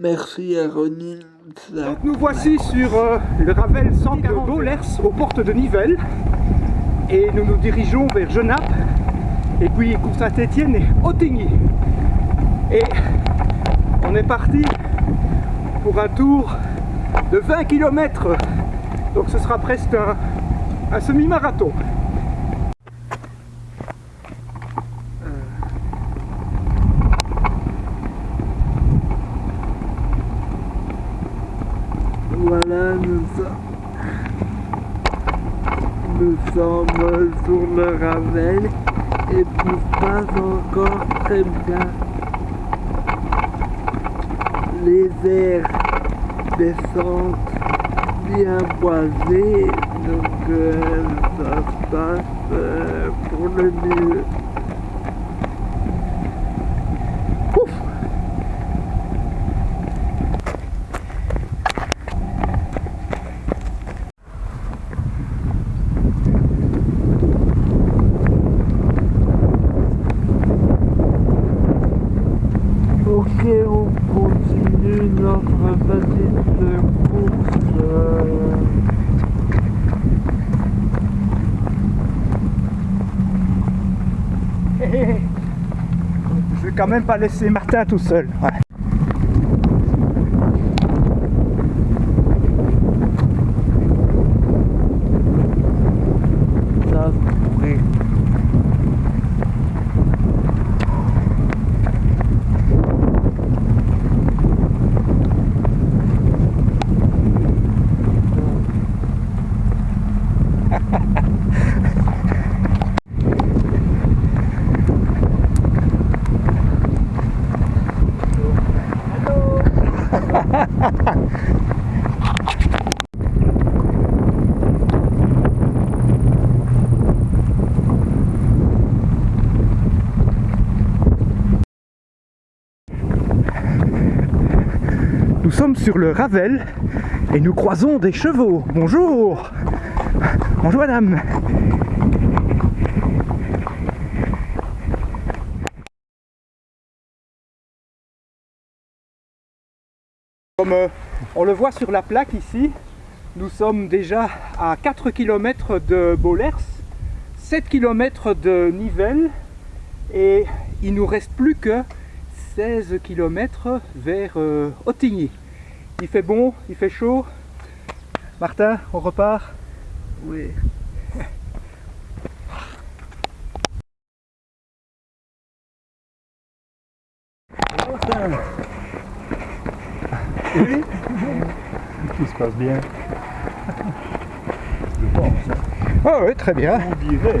Merci à Ronnie. Donc nous voici sur euh, le Ravel 140 Bollers aux portes de Nivelles et nous nous dirigeons vers Genappe et puis pour Saint-Étienne et Ottigny. Et on est parti pour un tour de 20 km donc ce sera presque un, un semi-marathon. Voilà, nous sommes, nous sommes sur le Ravel et tout se passe encore très bien. Les airs descendent bien boisés, donc euh, ça se passe euh, pour le mieux. Notre petite course. Je vais quand même pas laisser Martin tout seul. Ça se pourrait. Nous sommes sur le Ravel et nous croisons des chevaux. Bonjour Bonjour madame Comme euh, on le voit sur la plaque ici, nous sommes déjà à 4 km de Bollers, 7 km de Nivelles et il nous reste plus que 16 km vers euh, Ottigny. Il fait bon, il fait chaud. Martin, on repart Oui. Tout se passe bien. Je pense. Ah oui, très bien. On dirait.